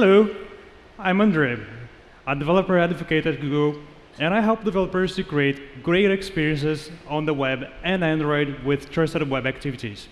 Hello, I'm Andre, a developer advocate at Google, and I help developers to create great experiences on the web and Android with trusted web activities.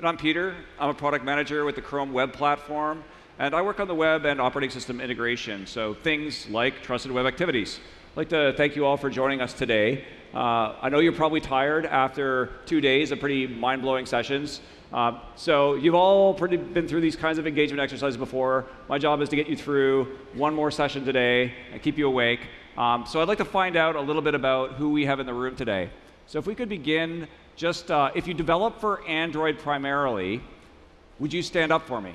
And I'm Peter. I'm a product manager with the Chrome Web Platform, and I work on the web and operating system integration, so things like trusted web activities. I'd like to thank you all for joining us today. Uh, I know you're probably tired after two days of pretty mind-blowing sessions. Uh, so you've all pretty been through these kinds of engagement exercises before. My job is to get you through one more session today and keep you awake. Um, so I'd like to find out a little bit about who we have in the room today. So if we could begin just, uh, if you develop for Android primarily, would you stand up for me?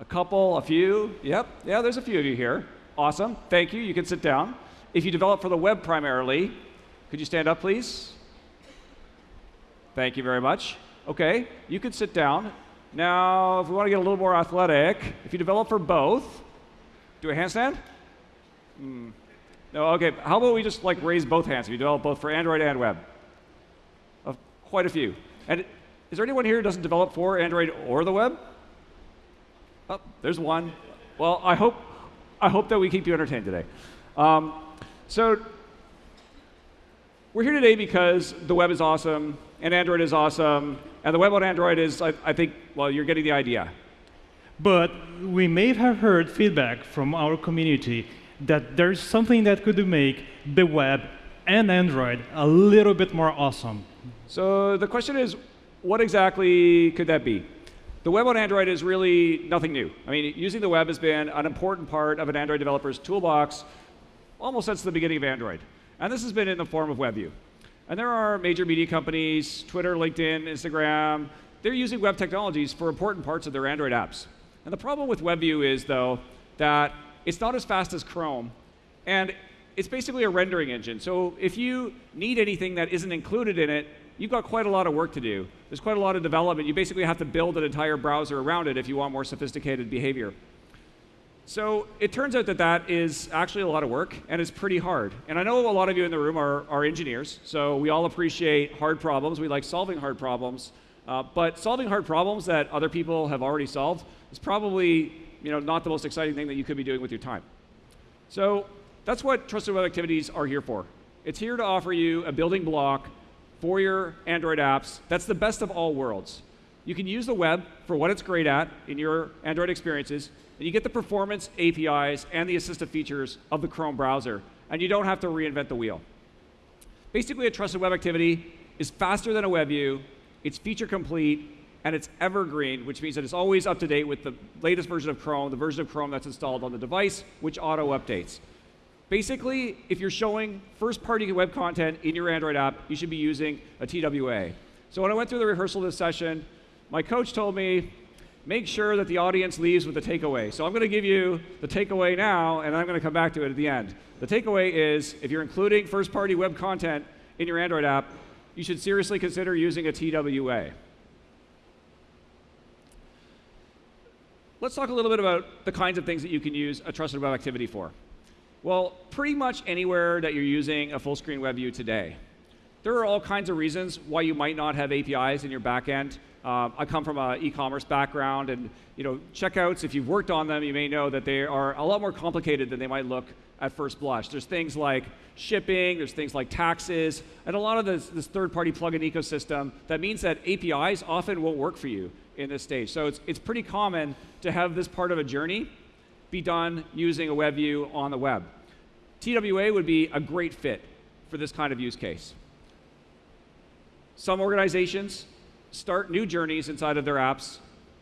A couple, a few? Yep, yeah, there's a few of you here. Awesome, thank you, you can sit down. If you develop for the web primarily, could you stand up, please? Thank you very much. Okay, you can sit down. Now, if we want to get a little more athletic, if you develop for both, do a handstand? Hmm. No, okay, how about we just like raise both hands if you develop both for Android and web? Uh, quite a few. And is there anyone here who doesn't develop for Android or the web? Oh, there's one. Well, I hope, I hope that we keep you entertained today. Um, so we're here today because the web is awesome, and Android is awesome, and the web on Android is, I, I think, well, you're getting the idea. But we may have heard feedback from our community that there's something that could make the web and Android a little bit more awesome. So the question is, what exactly could that be? The web on Android is really nothing new. I mean, using the web has been an important part of an Android developer's toolbox almost since the beginning of Android. And this has been in the form of WebView. And there are major media companies, Twitter, LinkedIn, Instagram, they're using web technologies for important parts of their Android apps. And the problem with WebView is, though, that it's not as fast as Chrome, and it's basically a rendering engine. So if you need anything that isn't included in it, you've got quite a lot of work to do. There's quite a lot of development. You basically have to build an entire browser around it if you want more sophisticated behavior. So it turns out that that is actually a lot of work, and it's pretty hard. And I know a lot of you in the room are, are engineers, so we all appreciate hard problems. We like solving hard problems. Uh, but solving hard problems that other people have already solved is probably you know, not the most exciting thing that you could be doing with your time. So that's what Trusted Web Activities are here for. It's here to offer you a building block for your Android apps that's the best of all worlds. You can use the web for what it's great at in your Android experiences, and you get the performance, APIs, and the assistive features of the Chrome browser, and you don't have to reinvent the wheel. Basically, a trusted web activity is faster than a web view, it's feature complete, and it's evergreen, which means that it's always up to date with the latest version of Chrome, the version of Chrome that's installed on the device, which auto updates. Basically, if you're showing first-party web content in your Android app, you should be using a TWA. So when I went through the rehearsal of this session, my coach told me, make sure that the audience leaves with a takeaway. So I'm going to give you the takeaway now, and I'm going to come back to it at the end. The takeaway is, if you're including first-party web content in your Android app, you should seriously consider using a TWA. Let's talk a little bit about the kinds of things that you can use a trusted web activity for. Well, pretty much anywhere that you're using a full screen web view today. There are all kinds of reasons why you might not have APIs in your backend. Uh, I come from an e-commerce background, and you know, checkouts, if you've worked on them, you may know that they are a lot more complicated than they might look at first blush. There's things like shipping, there's things like taxes, and a lot of this, this third-party plugin ecosystem that means that APIs often won't work for you in this stage. So it's, it's pretty common to have this part of a journey be done using a web view on the web. TWA would be a great fit for this kind of use case. Some organizations start new journeys inside of their apps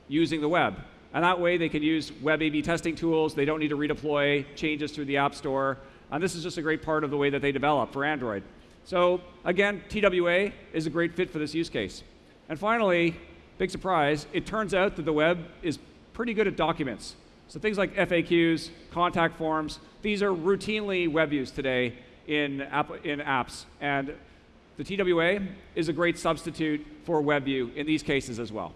using the web. And that way they can use web A-B testing tools. They don't need to redeploy changes through the App Store. And this is just a great part of the way that they develop for Android. So again, TWA is a great fit for this use case. And finally, big surprise, it turns out that the web is pretty good at documents. So things like FAQs, contact forms, these are routinely web used today in, app, in apps. And the TWA is a great substitute for WebView in these cases as well.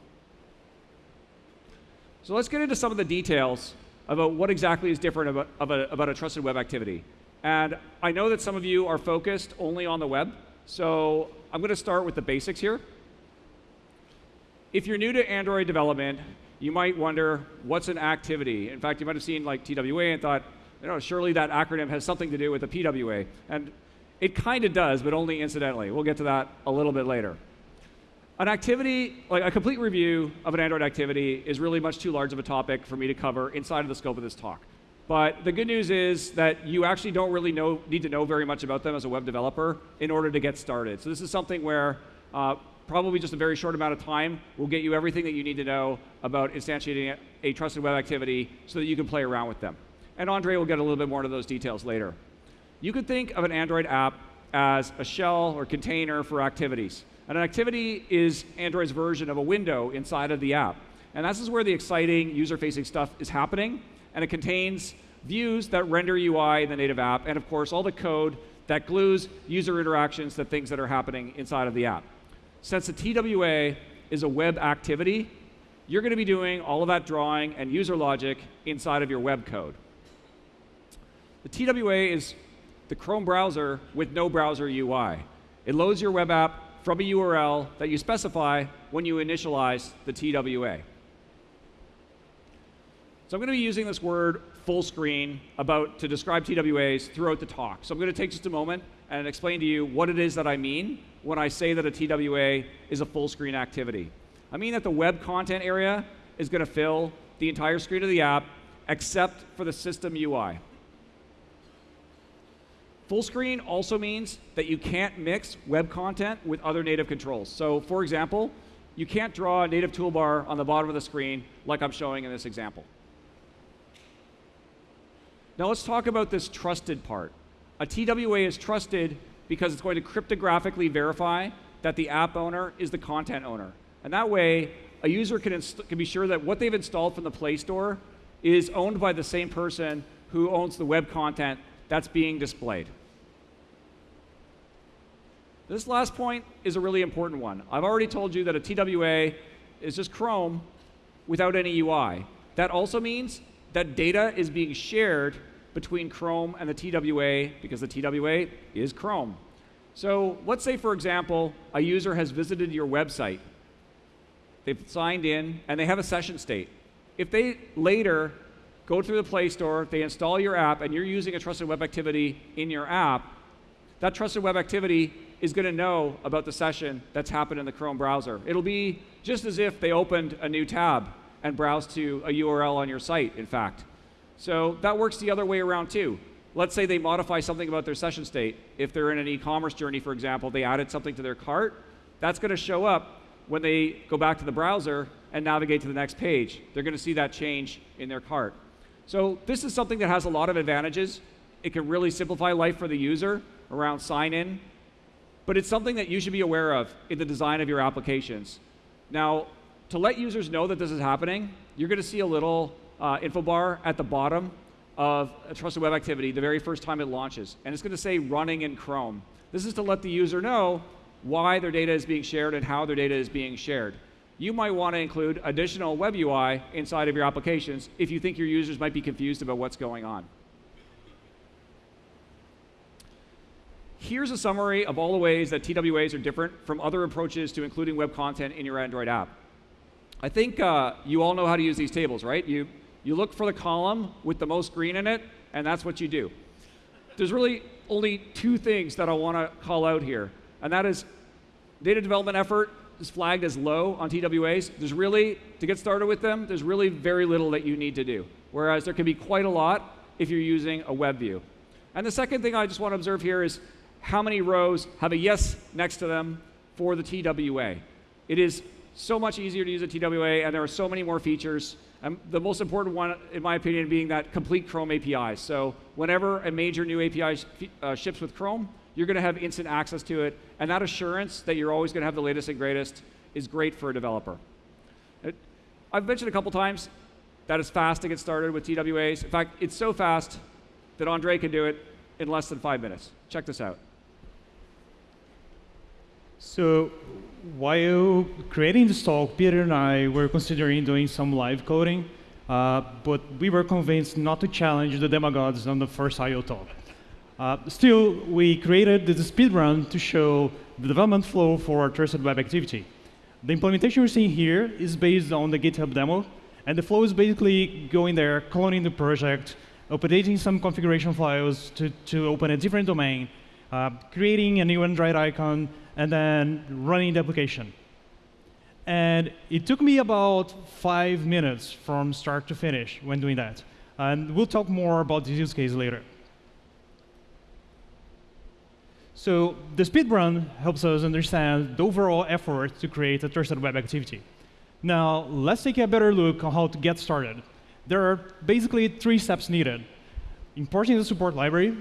So let's get into some of the details about what exactly is different about, about, about a trusted web activity. And I know that some of you are focused only on the web, so I'm going to start with the basics here. If you're new to Android development, you might wonder what's an activity. In fact, you might have seen like TWA and thought, you know, surely that acronym has something to do with the PWA. And it kind of does, but only incidentally. We'll get to that a little bit later. An activity, like a complete review of an Android activity, is really much too large of a topic for me to cover inside of the scope of this talk. But the good news is that you actually don't really know, need to know very much about them as a web developer in order to get started. So this is something where uh, probably just a very short amount of time will get you everything that you need to know about instantiating a trusted web activity so that you can play around with them. And Andre will get a little bit more into those details later. You could think of an Android app as a shell or container for activities. And an activity is Android's version of a window inside of the app. And this is where the exciting user-facing stuff is happening. And it contains views that render UI in the native app, and of course, all the code that glues user interactions to things that are happening inside of the app. Since the TWA is a web activity, you're going to be doing all of that drawing and user logic inside of your web code. The TWA is the Chrome browser with no browser UI. It loads your web app from a URL that you specify when you initialize the TWA. So I'm going to be using this word full screen about to describe TWAs throughout the talk. So I'm going to take just a moment and explain to you what it is that I mean when I say that a TWA is a full screen activity. I mean that the web content area is going to fill the entire screen of the app except for the system UI. Full screen also means that you can't mix web content with other native controls. So for example, you can't draw a native toolbar on the bottom of the screen like I'm showing in this example. Now let's talk about this trusted part. A TWA is trusted because it's going to cryptographically verify that the app owner is the content owner. And that way, a user can, can be sure that what they've installed from the Play Store is owned by the same person who owns the web content that's being displayed. This last point is a really important one. I've already told you that a TWA is just Chrome without any UI. That also means that data is being shared between Chrome and the TWA because the TWA is Chrome. So let's say, for example, a user has visited your website. They've signed in and they have a session state. If they later go through the Play Store, they install your app, and you're using a trusted web activity in your app, that trusted web activity is going to know about the session that's happened in the Chrome browser. It'll be just as if they opened a new tab and browse to a URL on your site, in fact. So that works the other way around too. Let's say they modify something about their session state. If they're in an e-commerce journey, for example, they added something to their cart, that's going to show up when they go back to the browser and navigate to the next page. They're going to see that change in their cart. So this is something that has a lot of advantages. It can really simplify life for the user around sign-in, but it's something that you should be aware of in the design of your applications. Now, to let users know that this is happening, you're going to see a little uh, info bar at the bottom of a trusted web activity the very first time it launches. And it's going to say running in Chrome. This is to let the user know why their data is being shared and how their data is being shared. You might want to include additional web UI inside of your applications if you think your users might be confused about what's going on. Here's a summary of all the ways that TWAs are different from other approaches to including web content in your Android app. I think uh, you all know how to use these tables, right? You, you look for the column with the most green in it, and that's what you do. There's really only two things that I want to call out here, and that is data development effort is flagged as low on TWAs. There's really, to get started with them, there's really very little that you need to do, whereas there can be quite a lot if you're using a web view. And the second thing I just want to observe here is how many rows have a yes next to them for the TWA. It is so much easier to use a TWA, and there are so many more features. And the most important one, in my opinion, being that complete Chrome API. So whenever a major new API sh uh, ships with Chrome, you're going to have instant access to it. And that assurance that you're always going to have the latest and greatest is great for a developer. It, I've mentioned a couple times that it's fast to get started with TWAs. In fact, it's so fast that Andre can do it in less than five minutes. Check this out. So while creating this talk, Peter and I were considering doing some live coding, uh, but we were convinced not to challenge the demagogues on the first I/O talk. Uh, still, we created the speedrun to show the development flow for our trusted web activity. The implementation we're seeing here is based on the GitHub demo And the flow is basically going there, cloning the project, updating some configuration files to, to open a different domain, uh, creating a new Android icon, and then running the application. And it took me about five minutes from start to finish when doing that. And we'll talk more about this use case later. So the speed run helps us understand the overall effort to create a trusted web activity. Now, let's take a better look on how to get started. There are basically three steps needed. Importing the support library,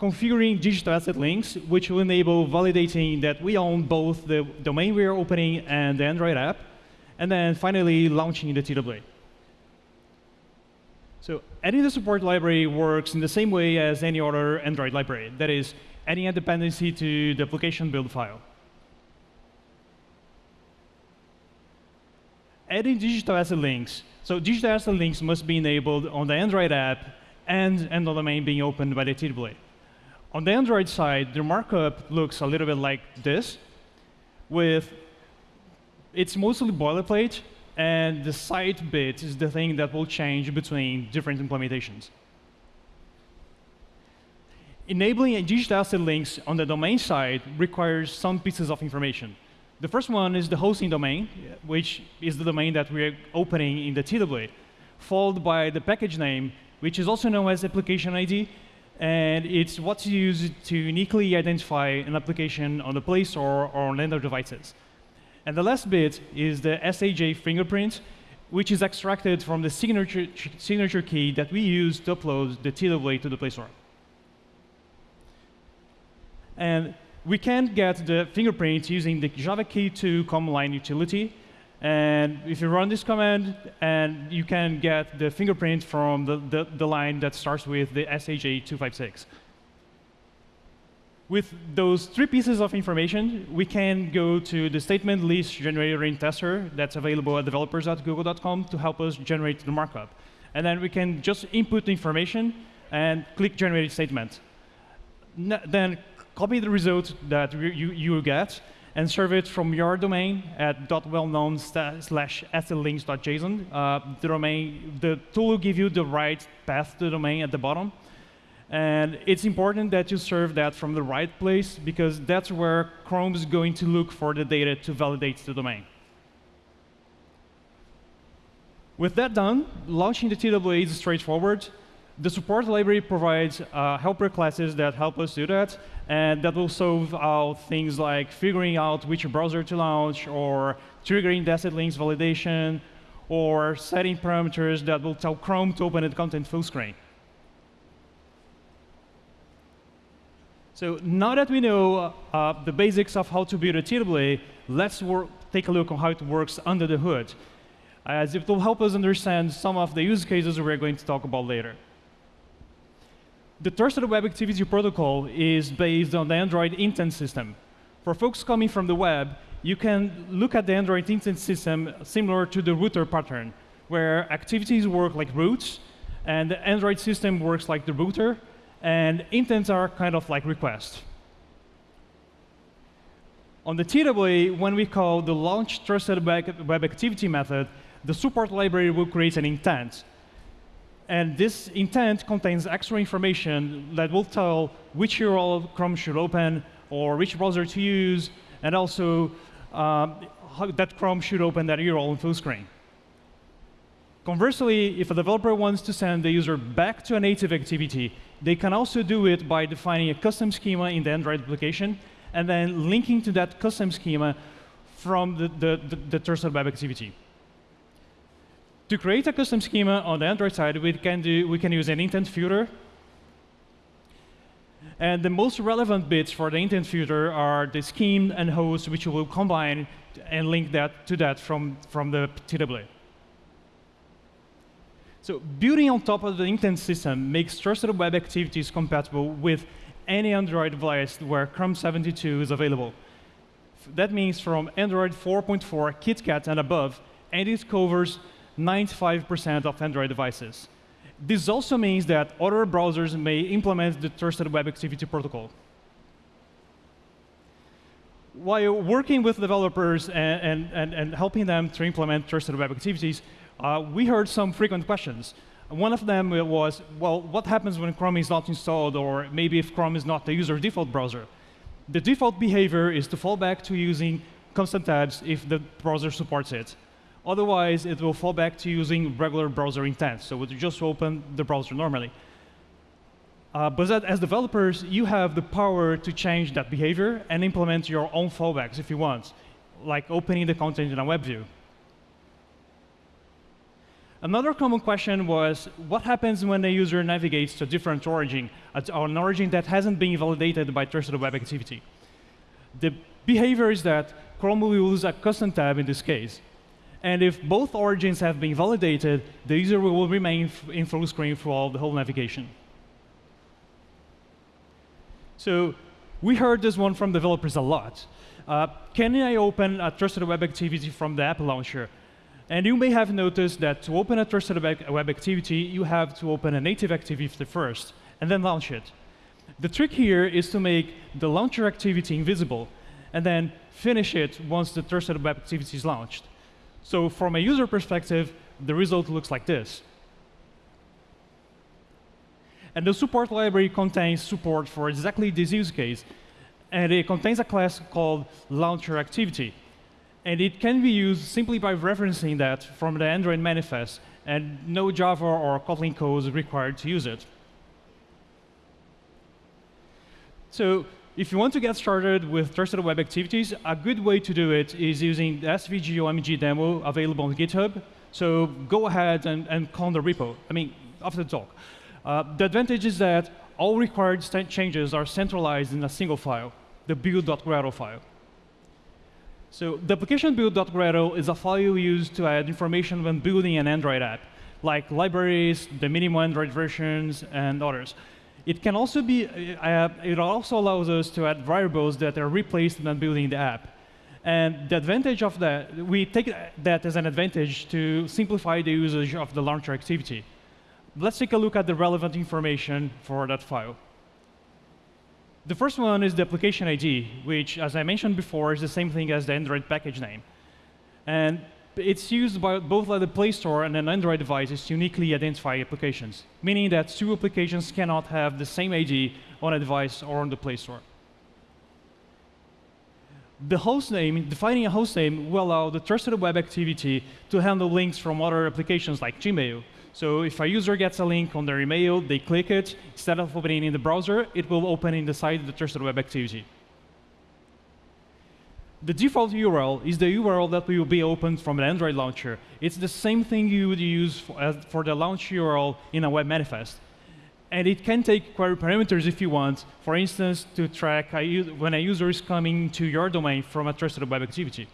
configuring digital asset links, which will enable validating that we own both the domain we are opening and the Android app, and then finally launching the TWA. So adding the support library works in the same way as any other Android library. That is, adding a dependency to the application build file. Adding digital asset links. So digital asset links must be enabled on the Android app and, and the domain being opened by the TWA. On the Android side, the markup looks a little bit like this, with it's mostly boilerplate, and the site bit is the thing that will change between different implementations. Enabling digital asset links on the domain side requires some pieces of information. The first one is the hosting domain, which is the domain that we're opening in the TWA, followed by the package name, which is also known as application ID, and it's what's used to uniquely identify an application on the Play Store or on Android devices. And the last bit is the SHA fingerprint, which is extracted from the signature, signature key that we use to upload the TWA to the Play Store. And we can get the fingerprint using the Java keytool command line utility. And if you run this command, and you can get the fingerprint from the, the, the line that starts with the SHA-256. With those three pieces of information, we can go to the statement list generator in tester that's available at developers.google.com to help us generate the markup. And then we can just input the information and click generate statement. N then copy the result that you, you get and serve it from your domain at .wellknown slash assetlinks.json. Uh, the domain, the tool will give you the right path to the domain at the bottom. And it's important that you serve that from the right place because that's where Chrome is going to look for the data to validate the domain. With that done, launching the TWA is straightforward. The support library provides uh, helper classes that help us do that, and that will solve out things like figuring out which browser to launch, or triggering asset links validation, or setting parameters that will tell Chrome to open the content full screen. So now that we know uh, the basics of how to build a TWA, let's take a look on how it works under the hood, as it will help us understand some of the use cases we're going to talk about later. The Trusted Web Activity Protocol is based on the Android intent system. For folks coming from the web, you can look at the Android intent system similar to the router pattern, where activities work like routes, and the Android system works like the router, and intents are kind of like requests. On the TWA, when we call the launch trusted web activity method, the support library will create an intent. And this intent contains extra information that will tell which URL Chrome should open or which browser to use, and also um, that Chrome should open that URL in full screen. Conversely, if a developer wants to send the user back to a native activity, they can also do it by defining a custom schema in the Android application and then linking to that custom schema from the, the, the, the web activity. To create a custom schema on the Android side, we can, do, we can use an intent filter. And the most relevant bits for the intent filter are the scheme and host, which will combine and link that to that from, from the TWA. So building on top of the intent system makes trusted web activities compatible with any Android device where Chrome 72 is available. That means from Android 4.4 KitKat and above, and it covers 95% of Android devices. This also means that other browsers may implement the Trusted Web Activity Protocol. While working with developers and, and, and, helping them to implement Trusted Web Activities, uh, we heard some frequent questions. One of them was, well, what happens when Chrome is not installed, or maybe if Chrome is not the user default browser? The default behavior is to fall back to using custom tabs if the browser supports it. Otherwise, it will fall back to using regular browser intent, so it will just open the browser normally. Uh, but that, as developers, you have the power to change that behavior and implement your own fallbacks if you want, like opening the content in a web view. Another common question was, what happens when a user navigates to a different origin, or an origin that hasn't been validated by trusted web activity? The behavior is that Chrome will use a custom tab in this case. And if both origins have been validated, the user will remain in full screen throughout the whole navigation. So we heard this one from developers a lot. Uh, can I open a trusted web activity from the app launcher? And you may have noticed that to open a trusted web activity, you have to open a native activity first, and then launch it. The trick here is to make the launcher activity invisible, and then finish it once the trusted web activity is launched. So from a user perspective, the result looks like this. And the support library contains support for exactly this use case. And it contains a class called launcher activity. And it can be used simply by referencing that from the Android manifest, and no Java or Kotlin code is required to use it. So if you want to get started with trusted web activities, a good way to do it is using the SVG OMG demo available on GitHub. So go ahead and, and clone the repo. I mean, after the talk. Uh, the advantage is that all required changes are centralized in a single file, the build.gradle file. So the application build.gradle is a file used to add information when building an Android app, like libraries, the minimum Android versions, and others. It can also be, uh, it also allows us to add variables that are replaced when building the app. And the advantage of that, we take that as an advantage to simplify the usage of the launcher activity. Let's take a look at the relevant information for that file. The first one is the application ID, which, as I mentioned before, is the same thing as the Android package name. And it's used by both by the Play Store and an Android device to uniquely identify applications, meaning that two applications cannot have the same ID on a device or on the Play Store. The host name, defining a host name, will allow the trusted web activity to handle links from other applications like Gmail, so if a user gets a link on their email, they click it, instead of opening in the browser, it will open in the site of the trusted web activity. The default URL is the URL that will be opened from an Android launcher. It's the same thing you would use for, for the launch URL in a web manifest. And it can take query parameters if you want, for instance, to track a, when a user is coming to your domain from a trusted web activity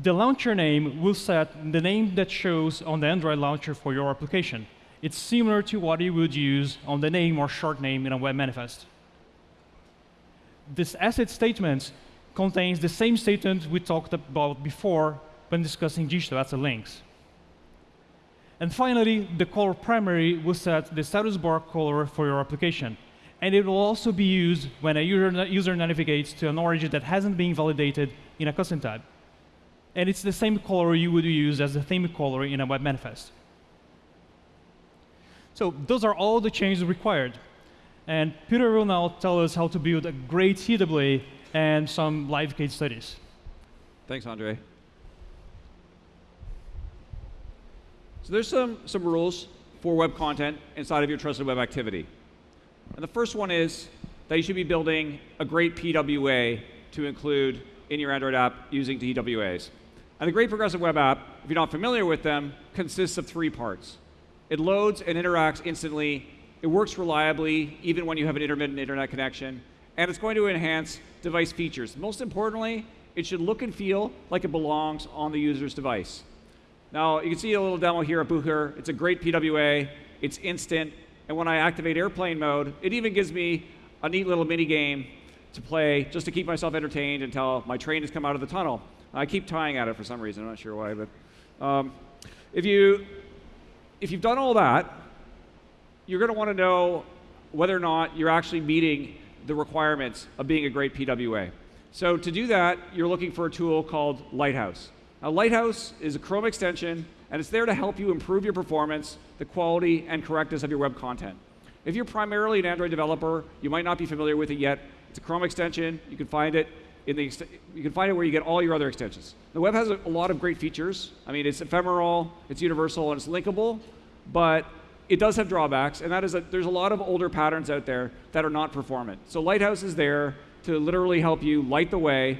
the launcher name will set the name that shows on the Android launcher for your application. It's similar to what you would use on the name or short name in a web manifest. This asset statement contains the same statement we talked about before when discussing digital asset links. And finally, the color primary will set the status bar color for your application. And it will also be used when a user, user navigates to an origin that hasn't been validated in a custom tab and it's the same color you would use as the theme color in a web manifest. So those are all the changes required. And Peter will now tell us how to build a great TWA and some live case studies. Thanks, Andre. So there's some, some rules for web content inside of your trusted web activity. And the first one is that you should be building a great PWA to include in your Android app using TWAs. And the Great Progressive Web App, if you're not familiar with them, consists of three parts. It loads and interacts instantly. It works reliably, even when you have an intermittent internet connection. And it's going to enhance device features. Most importantly, it should look and feel like it belongs on the user's device. Now, you can see a little demo here at Bucher. It's a great PWA. It's instant. And when I activate airplane mode, it even gives me a neat little mini game to play just to keep myself entertained until my train has come out of the tunnel. I keep tying at it for some reason. I'm not sure why, but um, if you if you've done all that, you're going to want to know whether or not you're actually meeting the requirements of being a great PWA. So to do that, you're looking for a tool called Lighthouse. Now, Lighthouse is a Chrome extension, and it's there to help you improve your performance, the quality, and correctness of your web content. If you're primarily an Android developer, you might not be familiar with it yet. It's a Chrome extension. You can find it in the you can find it where you get all your other extensions. The web has a, a lot of great features. I mean, it's ephemeral, it's universal, and it's linkable, but it does have drawbacks, and that is that there's a lot of older patterns out there that are not performant. So Lighthouse is there to literally help you light the way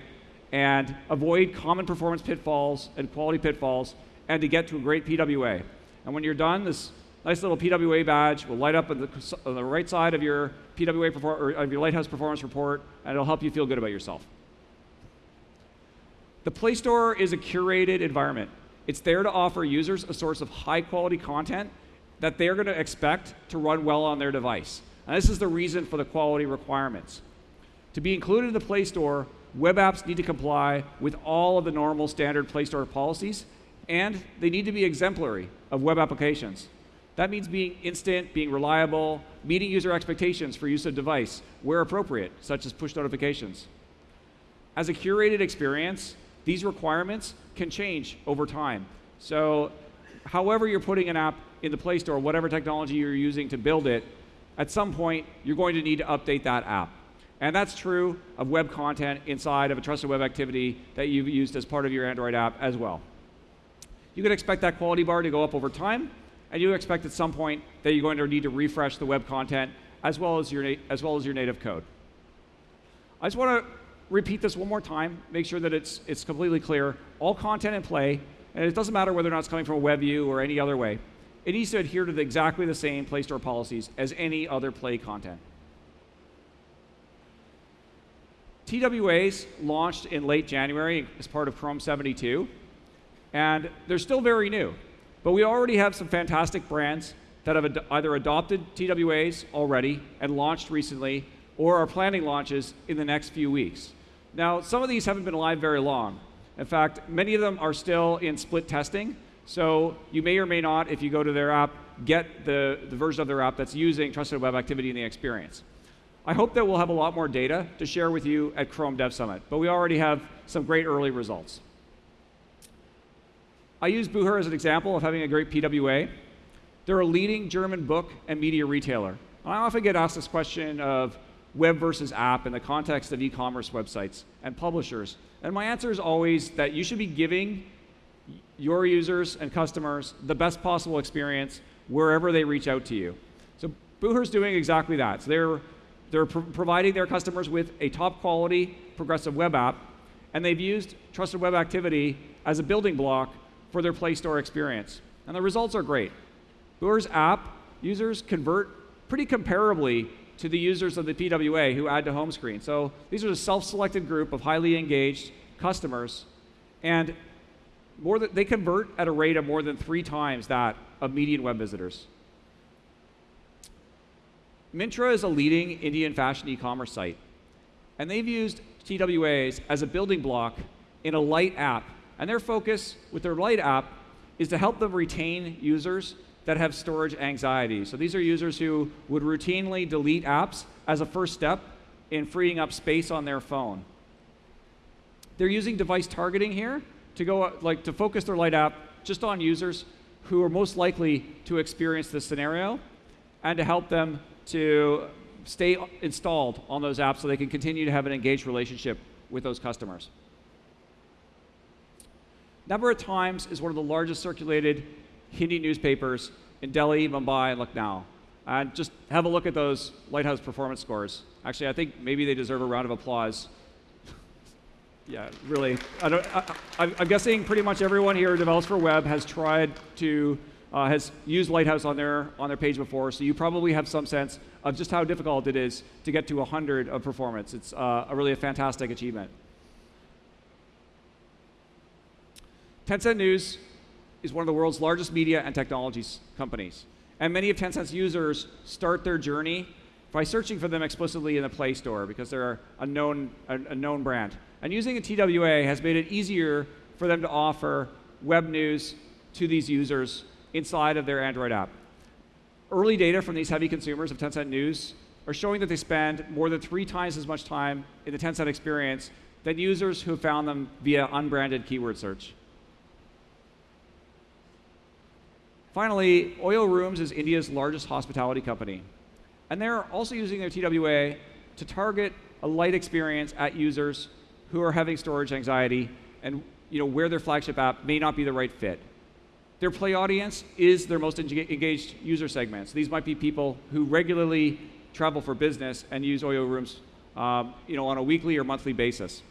and avoid common performance pitfalls and quality pitfalls and to get to a great PWA. And when you're done, this nice little PWA badge will light up on the, on the right side of your PWA or of your Lighthouse performance report, and it'll help you feel good about yourself. The Play Store is a curated environment. It's there to offer users a source of high quality content that they're going to expect to run well on their device. And this is the reason for the quality requirements. To be included in the Play Store, web apps need to comply with all of the normal standard Play Store policies, and they need to be exemplary of web applications. That means being instant, being reliable, meeting user expectations for use of device where appropriate, such as push notifications. As a curated experience, these requirements can change over time. So, however you're putting an app in the Play Store, whatever technology you're using to build it, at some point you're going to need to update that app. And that's true of web content inside of a trusted web activity that you've used as part of your Android app as well. You can expect that quality bar to go up over time, and you expect at some point that you're going to need to refresh the web content as well as your, as well as your native code. I just want to repeat this one more time, make sure that it's, it's completely clear. All content in play, and it doesn't matter whether or not it's coming from a web view or any other way, it needs to adhere to the, exactly the same Play Store policies as any other Play content. TWAs launched in late January as part of Chrome 72, and they're still very new. But we already have some fantastic brands that have ad either adopted TWAs already and launched recently, or are planning launches in the next few weeks. Now, some of these haven't been live very long. In fact, many of them are still in split testing, so you may or may not, if you go to their app, get the, the version of their app that's using Trusted Web Activity in the experience. I hope that we'll have a lot more data to share with you at Chrome Dev Summit, but we already have some great early results. I use Bucher as an example of having a great PWA. They're a leading German book and media retailer. And I often get asked this question of web versus app in the context of e-commerce websites and publishers. And my answer is always that you should be giving your users and customers the best possible experience wherever they reach out to you. So Bucher's doing exactly that. So they're, they're pr providing their customers with a top quality progressive web app, and they've used Trusted Web Activity as a building block for their Play Store experience. And the results are great. Bucher's app users convert pretty comparably to the users of the PWA who add to home screen. So these are a self-selected group of highly engaged customers, and more than, they convert at a rate of more than three times that of median web visitors. Myntra is a leading Indian fashion e-commerce site, and they've used TWAs as a building block in a light app and their focus with their Light app is to help them retain users that have storage anxiety. So these are users who would routinely delete apps as a first step in freeing up space on their phone. They're using device targeting here to go uh, like to focus their Light app just on users who are most likely to experience this scenario and to help them to stay installed on those apps so they can continue to have an engaged relationship with those customers. Navbharat Times is one of the largest circulated Hindi newspapers in Delhi, Mumbai, and Lucknow. And just have a look at those Lighthouse performance scores. Actually, I think maybe they deserve a round of applause. Yeah, really. I am guessing pretty much everyone here develops for web has tried to, uh, has used Lighthouse on their, on their page before, so you probably have some sense of just how difficult it is to get to 100 of performance. It's uh, a really a fantastic achievement. Tencent News is one of the world's largest media and technologies companies. And many of Tencent's users start their journey by searching for them explicitly in the Play Store because they're a known, a, a known brand. And using a TWA has made it easier for them to offer web news to these users inside of their Android app. Early data from these heavy consumers of Tencent News are showing that they spend more than three times as much time in the Tencent experience than users who found them via unbranded keyword search. Finally, Oyo Rooms is India's largest hospitality company. And they're also using their TWA to target a light experience at users who are having storage anxiety and you know, where their flagship app may not be the right fit. Their play audience is their most engaged user segments. These might be people who regularly travel for business and use Oyo Rooms um, you know, on a weekly or monthly basis.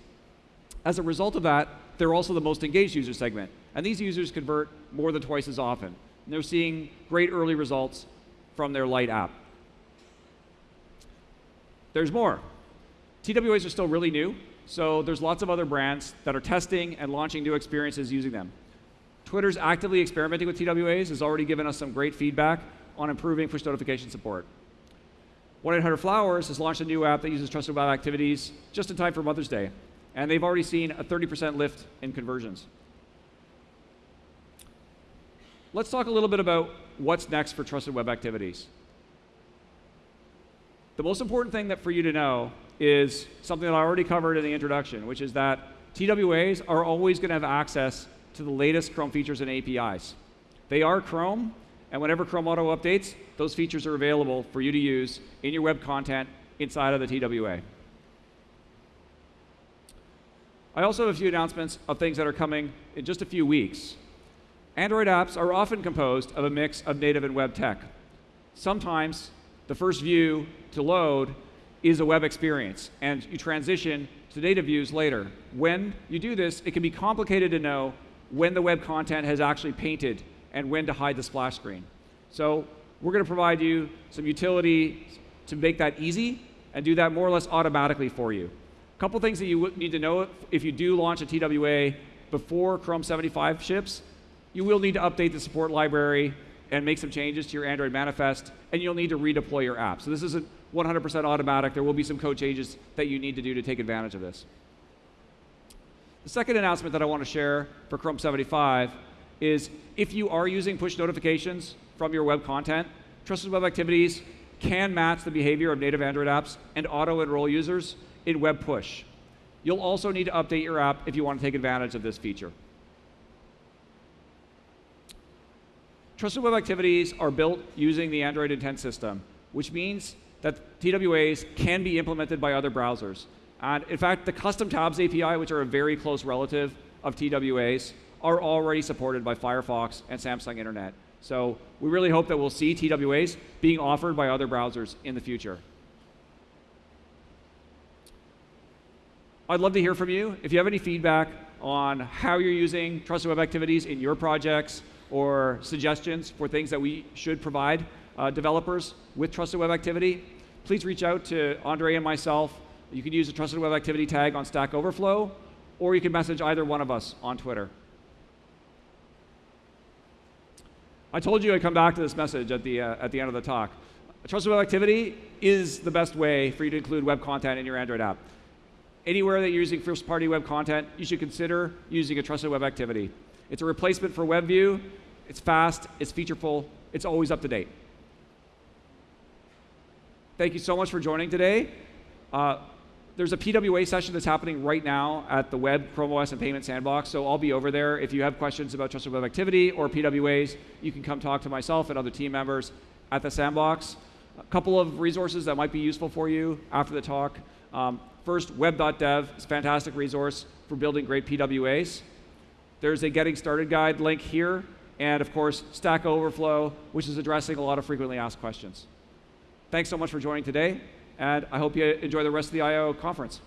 As a result of that, they're also the most engaged user segment. And these users convert more than twice as often. And they're seeing great early results from their light app. There's more. TWAs are still really new, so there's lots of other brands that are testing and launching new experiences using them. Twitter's actively experimenting with TWAs has already given us some great feedback on improving push notification support. 1-800-Flowers has launched a new app that uses trusted web activities just in time for Mother's Day, and they've already seen a 30% lift in conversions. Let's talk a little bit about what's next for trusted web activities. The most important thing that for you to know is something that I already covered in the introduction, which is that TWAs are always going to have access to the latest Chrome features and APIs. They are Chrome, and whenever Chrome Auto updates, those features are available for you to use in your web content inside of the TWA. I also have a few announcements of things that are coming in just a few weeks. Android apps are often composed of a mix of native and web tech. Sometimes the first view to load is a web experience, and you transition to data views later. When you do this, it can be complicated to know when the web content has actually painted and when to hide the splash screen. So we're going to provide you some utility to make that easy and do that more or less automatically for you. A couple things that you need to know if you do launch a TWA before Chrome 75 ships, you will need to update the support library and make some changes to your Android manifest, and you'll need to redeploy your app. So this isn't 100% automatic. There will be some code changes that you need to do to take advantage of this. The second announcement that I want to share for Chrome 75 is if you are using push notifications from your web content, Trusted Web Activities can match the behavior of native Android apps and auto-enroll users in web push. You'll also need to update your app if you want to take advantage of this feature. Trusted Web Activities are built using the Android Intent System, which means that TWAs can be implemented by other browsers. And in fact, the custom tabs API, which are a very close relative of TWAs, are already supported by Firefox and Samsung Internet. So we really hope that we'll see TWAs being offered by other browsers in the future. I'd love to hear from you. If you have any feedback on how you're using Trusted Web Activities in your projects, or suggestions for things that we should provide uh, developers with Trusted Web Activity, please reach out to Andre and myself. You can use the Trusted Web Activity tag on Stack Overflow, or you can message either one of us on Twitter. I told you I'd come back to this message at the, uh, at the end of the talk. Trusted Web Activity is the best way for you to include web content in your Android app. Anywhere that you're using first-party web content, you should consider using a Trusted Web Activity. It's a replacement for WebView, it's fast, it's featureful, it's always up to date. Thank you so much for joining today. Uh, there's a PWA session that's happening right now at the Web, Chrome OS, and Payment Sandbox, so I'll be over there. If you have questions about Trusted Web Activity or PWAs, you can come talk to myself and other team members at the Sandbox. A couple of resources that might be useful for you after the talk. Um, first, web.dev is a fantastic resource for building great PWAs. There's a Getting Started guide link here and of course, Stack Overflow, which is addressing a lot of frequently asked questions. Thanks so much for joining today, and I hope you enjoy the rest of the I.O. conference.